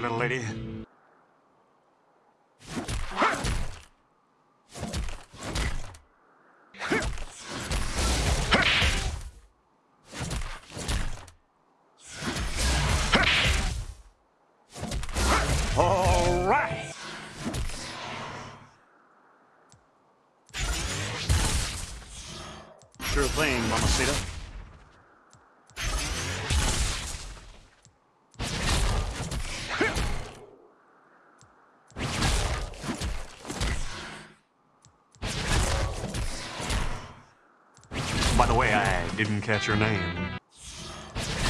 little lady. All right. Sure thing, Mamacita. By the way, I didn't catch your name.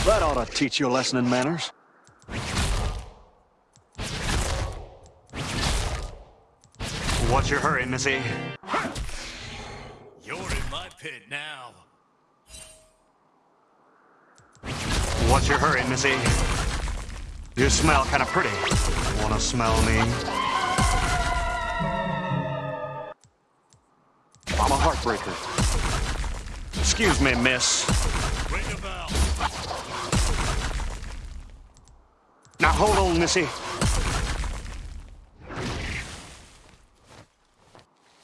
That ought to teach you a lesson in manners. What's your hurry, Missy? You're in my pit now. What's your hurry, Missy? You smell kind of pretty. Wanna smell me? I'm a heartbreaker. Excuse me, miss. Now hold on, Missy.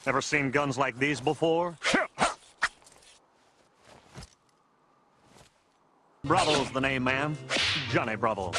Ever seen guns like these before? Bravo's the name, ma'am. Johnny Bravo.